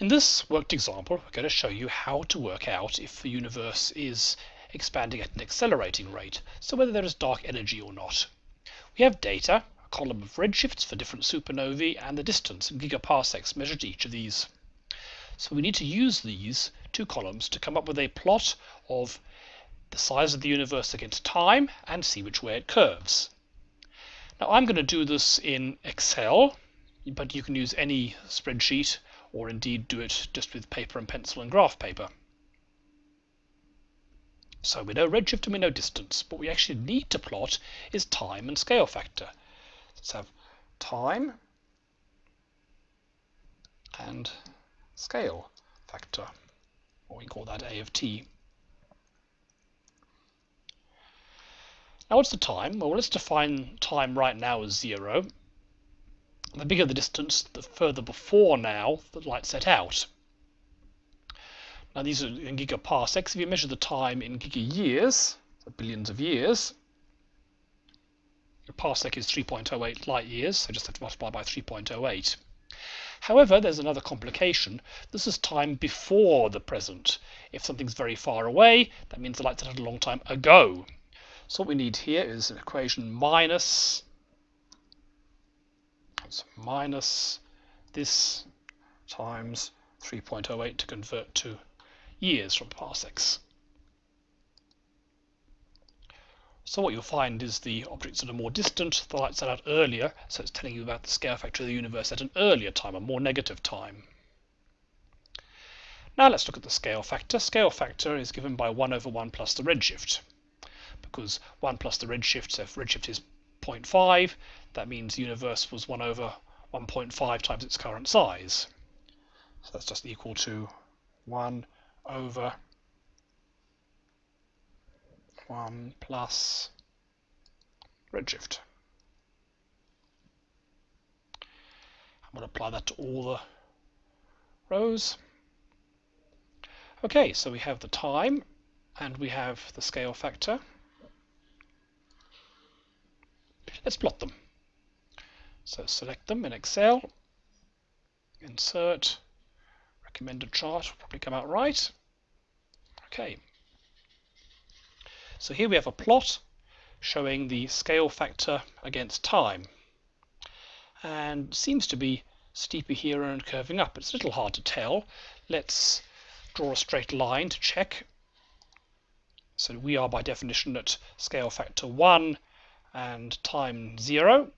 In this worked example, we're going to show you how to work out if the universe is expanding at an accelerating rate, so whether there is dark energy or not. We have data, a column of redshifts for different supernovae, and the distance in gigaparsecs measured to each of these. So we need to use these two columns to come up with a plot of the size of the universe against time and see which way it curves. Now I'm going to do this in Excel, but you can use any spreadsheet or indeed do it just with paper and pencil and graph paper. So we know redshift and we know distance. What we actually need to plot is time and scale factor. Let's have time and scale factor, or we call that A of t. Now what's the time? Well, let's define time right now as zero the bigger the distance, the further before now the light set out. Now these are in gigaparsecs. If you measure the time in giga years, so billions of years, a parsec is 3.08 light years, so just have to multiply by 3.08. However, there's another complication. This is time before the present. If something's very far away, that means the light set out a long time ago. So what we need here is an equation minus so minus this times 3.08 to convert to years from parsecs. So what you'll find is the objects that are more distant, the light set out earlier, so it's telling you about the scale factor of the universe at an earlier time, a more negative time. Now let's look at the scale factor. Scale factor is given by 1 over 1 plus the redshift, because 1 plus the redshift, so if redshift is 0.5, that means the universe was 1 over 1.5 times its current size. So that's just equal to 1 over 1 plus redshift. I'm going to apply that to all the rows. Okay, so we have the time and we have the scale factor. Let's plot them. So select them in Excel, insert, recommended chart will probably come out right. Okay. So here we have a plot showing the scale factor against time. And seems to be steeper here and curving up. It's a little hard to tell. Let's draw a straight line to check. So we are by definition at scale factor 1 and time 0.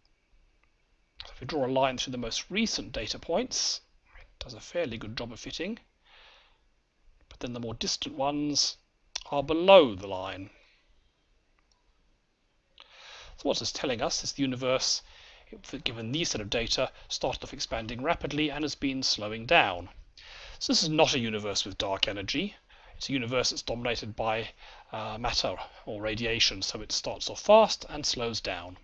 So if we draw a line through the most recent data points, it does a fairly good job of fitting. But then the more distant ones are below the line. So what it's telling us is the universe, given these set of data, started off expanding rapidly and has been slowing down. So this is not a universe with dark energy. It's a universe that's dominated by uh, matter or radiation, so it starts off fast and slows down.